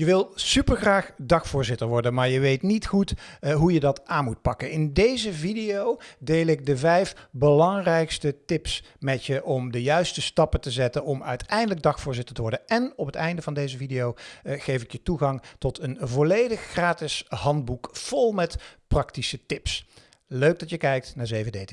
Je wil supergraag dagvoorzitter worden, maar je weet niet goed uh, hoe je dat aan moet pakken. In deze video deel ik de vijf belangrijkste tips met je om de juiste stappen te zetten om uiteindelijk dagvoorzitter te worden. En op het einde van deze video uh, geef ik je toegang tot een volledig gratis handboek vol met praktische tips. Leuk dat je kijkt naar 7D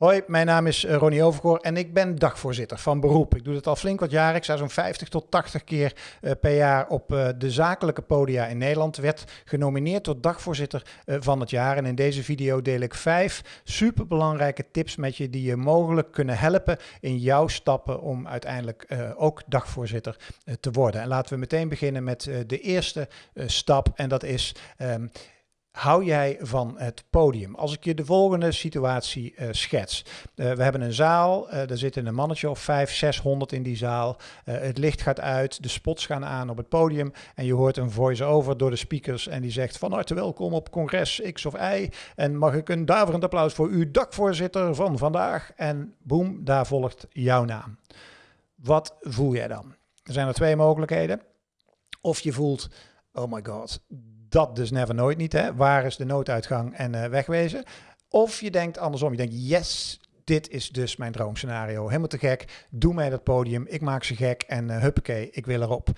Hoi, mijn naam is eh, Ronnie Overgoor en ik ben dagvoorzitter van beroep. Ik doe het al flink wat jaren. Ik sta zo'n 50 tot 80 keer uh, per jaar op uh, de zakelijke podia in Nederland. Werd genomineerd tot dagvoorzitter van het jaar. En in deze video deel ik vijf superbelangrijke tips met je die je mogelijk kunnen helpen in jouw stappen om uiteindelijk ook dagvoorzitter te worden. En laten we meteen beginnen met de eerste stap en dat is... Um, hou jij van het podium? Als ik je de volgende situatie uh, schets. Uh, we hebben een zaal, uh, er zitten een mannetje of 5, 600 in die zaal. het licht gaat uit, de spots gaan aan op het podium en je hoort een voice-over door de speakers en die zegt van harte welkom op congres X of Y en mag ik een daverend applaus voor uw dakvoorzitter van vandaag en boem, daar volgt jouw naam. Wat voel jij dan? Er zijn er twee mogelijkheden. Of je voelt, oh my god, dat dus never nooit niet. Hè? Waar is de nooduitgang en uh, wegwezen? Of je denkt andersom. Je denkt, yes, dit is dus mijn droomscenario. Helemaal te gek. Doe mij dat podium. Ik maak ze gek en uh, huppakee, ik wil erop.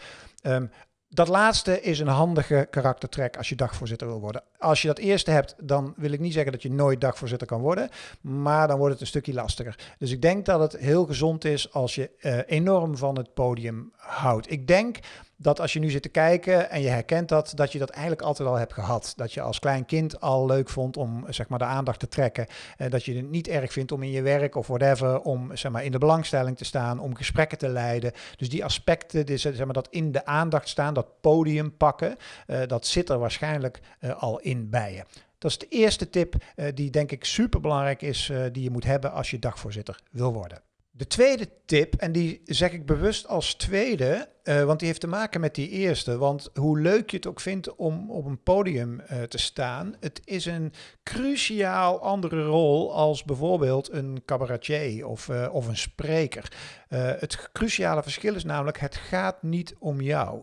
Um, dat laatste is een handige karaktertrek als je dagvoorzitter wil worden. Als je dat eerste hebt, dan wil ik niet zeggen dat je nooit dagvoorzitter kan worden, maar dan wordt het een stukje lastiger. Dus ik denk dat het heel gezond is als je uh, enorm van het podium houdt. Ik denk dat als je nu zit te kijken en je herkent dat, dat je dat eigenlijk altijd al hebt gehad. Dat je als klein kind al leuk vond om zeg maar, de aandacht te trekken. Uh, dat je het niet erg vindt om in je werk of whatever, om zeg maar, in de belangstelling te staan, om gesprekken te leiden. Dus die aspecten, die, zeg maar, dat in de aandacht staan, dat podium pakken, uh, dat zit er waarschijnlijk uh, al in bij je. Dat is de eerste tip die denk ik super belangrijk is, die je moet hebben als je dagvoorzitter wil worden. De tweede tip, en die zeg ik bewust als tweede, uh, want die heeft te maken met die eerste. Want hoe leuk je het ook vindt om op een podium uh, te staan, het is een cruciaal andere rol als bijvoorbeeld een cabaretier of, uh, of een spreker. het cruciale verschil is namelijk, het gaat niet om jou.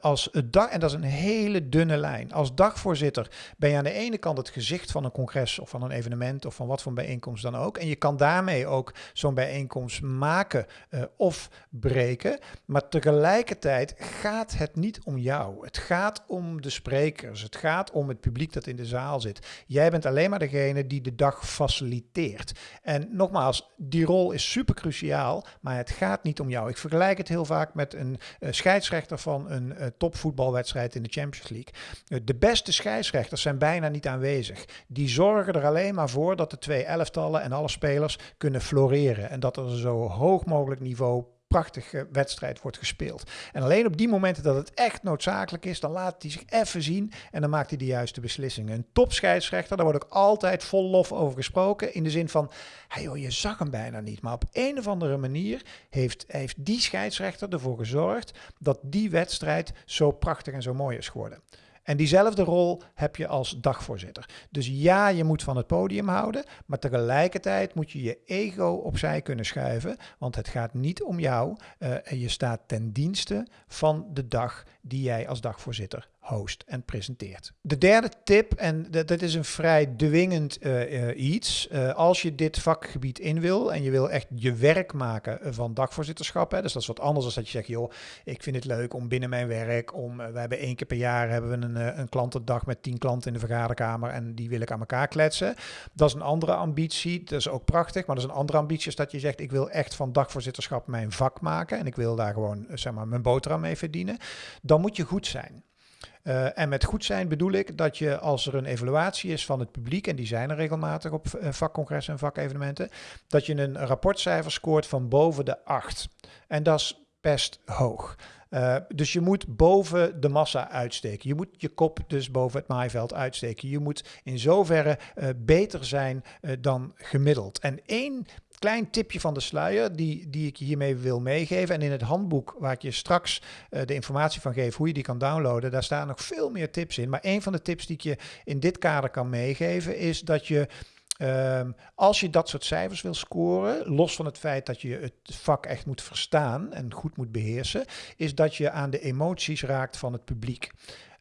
als dag, en dat is een hele dunne lijn. Als dagvoorzitter ben je aan de ene kant het gezicht van een congres of van een evenement of van wat voor bijeenkomst dan ook. En je kan daarmee ook zo'n bijeenkomst maken of breken. Maar tegelijk tegelijkertijd gaat het niet om jou. Het gaat om de sprekers. Het gaat om het publiek dat in de zaal zit. Jij bent alleen maar degene die de dag faciliteert. En nogmaals, die rol is super cruciaal, maar het gaat niet om jou. Ik vergelijk het heel vaak met een uh, scheidsrechter van een uh, topvoetbalwedstrijd in de Champions League. Uh, de beste scheidsrechters zijn bijna niet aanwezig. Die zorgen er alleen maar voor dat de twee elftallen en alle spelers kunnen floreren. En dat er zo hoog mogelijk niveau prachtige wedstrijd wordt gespeeld. En alleen op die momenten dat het echt noodzakelijk is, dan laat hij zich even zien en dan maakt hij de juiste beslissingen. Een topscheidsrechter, daar wordt ook altijd vol lof over gesproken. In de zin van, hey joh, je zag hem bijna niet. Maar op een of andere manier heeft, heeft die scheidsrechter ervoor gezorgd dat die wedstrijd zo prachtig en zo mooi is geworden. En diezelfde rol heb je als dagvoorzitter. Dus ja, je moet van het podium houden, maar tegelijkertijd moet je je ego opzij kunnen schuiven, want het gaat niet om jou uh, en je staat ten dienste van de dag die jij als dagvoorzitter host en presenteert. De derde tip, en dat, is een vrij dwingend uh, uh, iets. Uh, als je dit vakgebied in wil en je wil echt je werk maken van dagvoorzitterschap, hè, dus dat is wat anders dan dat je zegt, joh, ik vind het leuk om binnen mijn werk, om, we hebben één keer per jaar hebben we een, een klantendag met tien klanten in de vergaderkamer en die wil ik aan elkaar kletsen. Dat is een andere ambitie, dat is ook prachtig, maar dat is een andere ambitie is dat je zegt, ik wil echt van dagvoorzitterschap mijn vak maken en ik wil daar gewoon, zeg maar, mijn boterham mee verdienen. Dan moet je goed zijn. Uh, en met goed zijn bedoel ik dat je als er een evaluatie is van het publiek, en die zijn er regelmatig op uh, vakcongressen en vakevenementen, dat je een rapportcijfer scoort van boven de 8. En dat is best hoog. Uh, dus je moet boven de massa uitsteken. Je moet je kop dus boven het maaiveld uitsteken. Je moet in zoverre beter zijn dan gemiddeld. En één klein tipje van de sluier die, die ik hiermee wil meegeven. En in het handboek waar ik je straks uh, de informatie van geef hoe je die kan downloaden, daar staan nog veel meer tips in. Maar een van de tips die ik je in dit kader kan meegeven is dat je Ehm, als je dat soort cijfers wil scoren, los van het feit dat je het vak echt moet verstaan en goed moet beheersen, is dat je aan de emoties raakt van het publiek.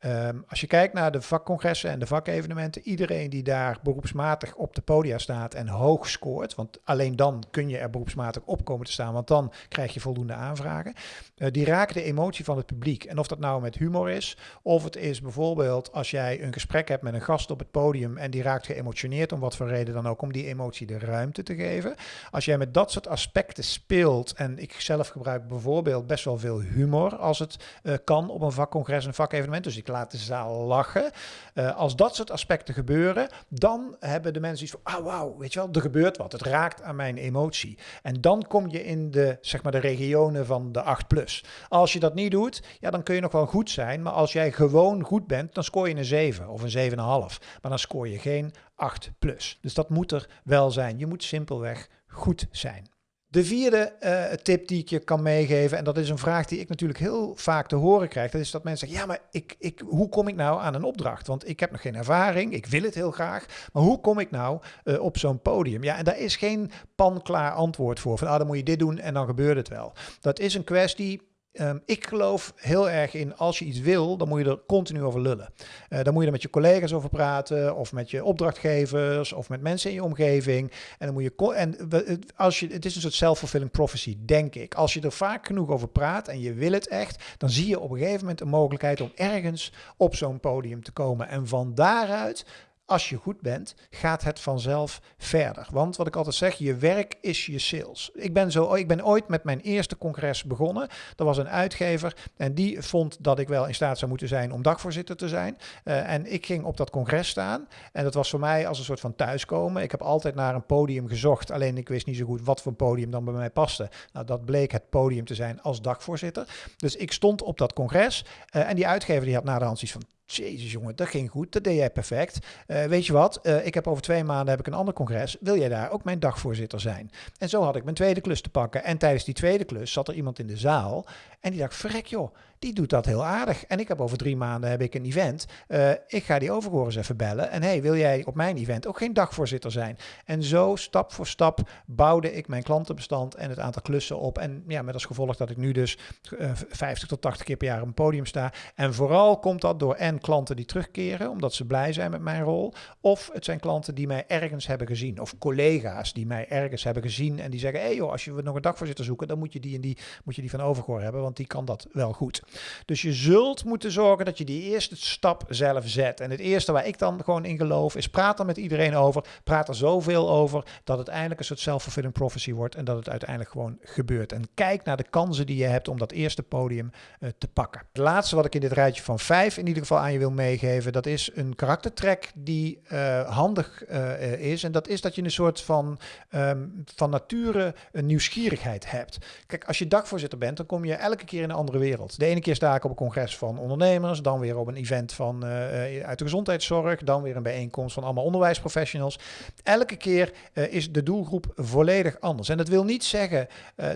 Ehm, als je kijkt naar de vakcongressen en de vakevenementen, iedereen die daar beroepsmatig op de podia staat en hoog scoort, want alleen dan kun je er beroepsmatig op komen te staan, want dan krijg je voldoende aanvragen, uh, die raken de emotie van het publiek. En of dat nou met humor is, of het is bijvoorbeeld als jij een gesprek hebt met een gast op het podium en die raakt geëmotioneerd om wat voor reden dan ook, om die emotie de ruimte te geven. Als jij met dat soort aspecten speelt, en ik zelf gebruik bijvoorbeeld best wel veel humor als het uh, kan op een vakcongres, een vakevenement, dus ik de zaal lachen. Uh, als dat soort aspecten gebeuren, dan hebben de mensen iets van, ah wauw, weet je wel, er gebeurt wat. Het raakt aan mijn emotie. En dan kom je in de, zeg maar, de regionen van de 8 plus. Als je dat niet doet, ja, dan kun je nog wel goed zijn. Maar als jij gewoon goed bent, dan scoor je een 7 of een 7,5. Maar dan scoor je geen 8 plus. Dus dat moet er wel zijn. Je moet simpelweg goed zijn. De vierde uh, tip die ik je kan meegeven, en dat is een vraag die ik natuurlijk heel vaak te horen krijg, dat is dat mensen zeggen, ja, maar ik, ik, hoe kom ik nou aan een opdracht? Want ik heb nog geen ervaring, ik wil het heel graag, maar hoe kom ik nou uh, op zo'n podium? Ja, en daar is geen panklaar antwoord voor, van ah, dan moet je dit doen en dan gebeurt het wel. Dat is een kwestie Um, ik geloof heel erg in als je iets wil, dan moet je er continu over lullen. Uh, dan moet je er met je collega's over praten, of met je opdrachtgevers, of met mensen in je omgeving. En dan moet je. En als je, het is een soort self-fulfilling prophecy, denk ik. Als je er vaak genoeg over praat en je wil het echt, dan zie je op een gegeven moment een mogelijkheid om ergens op zo'n podium te komen. En van daaruit als je goed bent, gaat het vanzelf verder. Want wat ik altijd zeg, je werk is je sales. Ik ben, zo, ik ben ooit met mijn eerste congres begonnen. Er was een uitgever en die vond dat ik wel in staat zou moeten zijn om dagvoorzitter te zijn. Uh, en ik ging op dat congres staan. En dat was voor mij als een soort van thuiskomen. Ik heb altijd naar een podium gezocht. Alleen ik wist niet zo goed wat voor podium dan bij mij paste. Nou, dat bleek het podium te zijn als dagvoorzitter. Dus ik stond op dat congres. Uh, en die uitgever die had na de hand iets van Jezus jongen, dat ging goed, dat deed jij perfect. Uh, weet je wat, uh, ik heb over twee maanden heb ik een ander congres. Wil jij daar ook mijn dagvoorzitter zijn? En zo had ik mijn tweede klus te pakken. En tijdens die tweede klus zat er iemand in de zaal en die dacht, verrek joh, die doet dat heel aardig. En ik heb over drie maanden heb ik een event. Uh, ik ga die overhoren even bellen. En hey, wil jij op mijn event ook geen dagvoorzitter zijn? En zo stap voor stap bouwde ik mijn klantenbestand en het aantal klussen op. En ja, met als gevolg dat ik nu dus uh, 50 tot 80 keer per jaar op een podium sta. En vooral komt dat door en klanten die terugkeren, omdat ze blij zijn met mijn rol. Of het zijn klanten die mij ergens hebben gezien. Of collega's die mij ergens hebben gezien en die zeggen, hé hey joh, als je nog een dagvoorzitter zoeken, dan moet je die en die, moet je die van overgoor hebben, want die kan dat wel goed. Dus je zult moeten zorgen dat je die eerste stap zelf zet. En het eerste waar ik dan gewoon in geloof is praat er met iedereen over. Praat er zoveel over dat het eindelijk een soort self-fulfilling prophecy wordt en dat het uiteindelijk gewoon gebeurt. En kijk naar de kansen die je hebt om dat eerste podium uh, te pakken. Het laatste wat ik in dit rijtje van vijf in ieder geval aan je wil meegeven, dat is een karaktertrek die uh, handig uh, is. En dat is dat je een soort van, um, van nature een nieuwsgierigheid hebt. Kijk, als je dagvoorzitter bent, dan kom je elke keer in een andere wereld. De ene keer sta ik op een congres van ondernemers, dan weer op een event van, uh, uit de gezondheidszorg, dan weer een bijeenkomst van allemaal onderwijsprofessionals. Elke keer uh, is de doelgroep volledig anders. En dat wil niet zeggen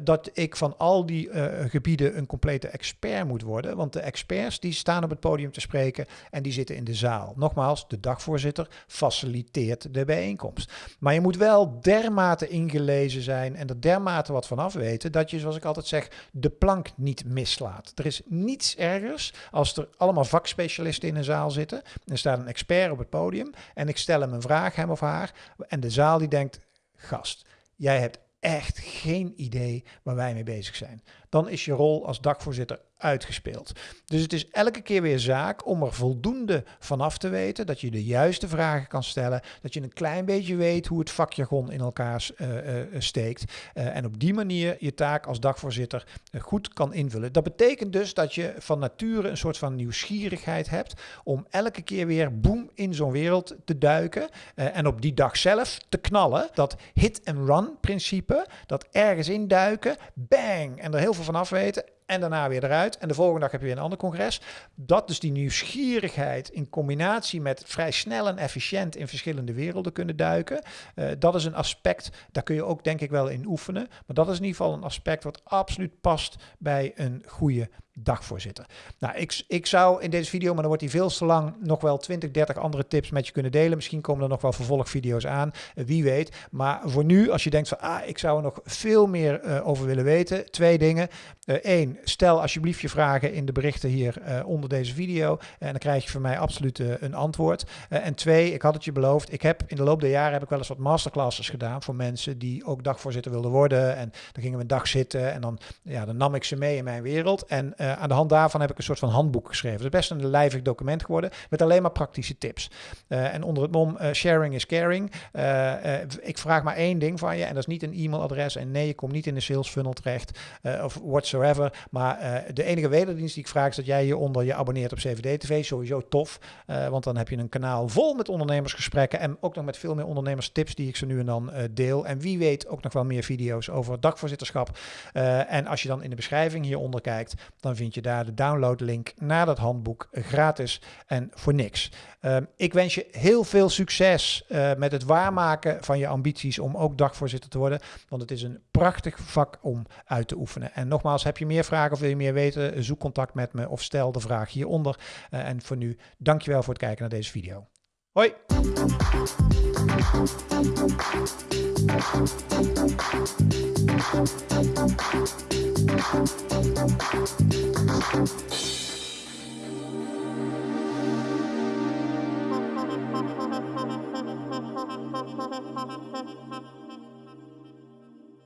dat ik van al die gebieden een complete expert moet worden, want de experts die staan op het podium te spreken en die zitten in de zaal. Nogmaals, de dagvoorzitter faciliteert de bijeenkomst. Maar je moet wel dermate ingelezen zijn en er dermate wat vanaf weten dat je, zoals ik altijd zeg, de plank niet mislaat. Er is niets ergers als er allemaal vakspecialisten in een zaal zitten. Er staat een expert op het podium en ik stel hem een vraag, hem of haar. En de zaal die denkt, gast, jij hebt echt geen idee waar wij mee bezig zijn. Dan is je rol als dakvoorzitter uitgespeeld. Dus het is elke keer weer zaak om er voldoende vanaf te weten, dat je de juiste vragen kan stellen, dat je een klein beetje weet hoe het vakjargon in elkaar uh, uh, steekt uh, en op die manier je taak als dagvoorzitter goed kan invullen. Dat betekent dus dat je van nature een soort van nieuwsgierigheid hebt om elke keer weer boem in zo'n wereld te duiken en op die dag zelf te knallen. Dat hit-and-run principe, dat ergens induiken, bang, en er heel veel vanaf weten en daarna weer eruit. En de volgende dag heb je weer een ander congres. Dat dus die nieuwsgierigheid in combinatie met vrij snel en efficiënt in verschillende werelden kunnen duiken. Uh, dat is een aspect, daar kun je ook denk ik wel in oefenen. Maar dat is in ieder geval een aspect wat absoluut past bij een goede dagvoorzitter. Nou, ik, ik zou in deze video, maar dan wordt die veel te lang, nog wel 20, 30 andere tips met je kunnen delen. Misschien komen er nog wel vervolgvideo's aan, uh, wie weet. Maar voor nu, als je denkt van, ah, ik zou er nog veel meer uh, over willen weten, twee dingen. Eén, uh, stel alsjeblieft je vragen in de berichten hier onder deze video. en dan krijg je van mij absoluut een antwoord. en twee, ik had het je beloofd, ik heb in de loop der jaren heb ik wel eens wat masterclasses gedaan voor mensen die ook dagvoorzitter wilden worden. En dan gingen we een dag zitten en dan, ja, dan nam ik ze mee in mijn wereld. En uh, aan de hand daarvan heb ik een soort van handboek geschreven. Het is best een lijvig document geworden met alleen maar praktische tips. Uh, en onder het mom uh, sharing is caring. ik vraag maar één ding van je en dat is niet een e-mailadres. En nee, je komt niet in de sales funnel terecht of whatsoever. Maar de enige wederdienst die ik vraag is dat jij hieronder je abonneert op CVD TV. Sowieso tof, want dan heb je een kanaal vol met ondernemersgesprekken en ook nog met veel meer ondernemerstips die ik ze nu en dan deel. En wie weet ook nog wel meer video's over dagvoorzitterschap. en als je dan in de beschrijving hieronder kijkt, dan vind je daar de downloadlink naar dat handboek gratis en voor niks. Uh, ik wens je heel veel succes uh, met het waarmaken van je ambities om ook dagvoorzitter te worden, want het is een prachtig vak om uit te oefenen. En nogmaals, heb je meer vragen of wil je meer weten, zoek contact met me of stel de vraag hieronder. Uh, en voor nu, dankjewel voor het kijken naar deze video. Hoi! Música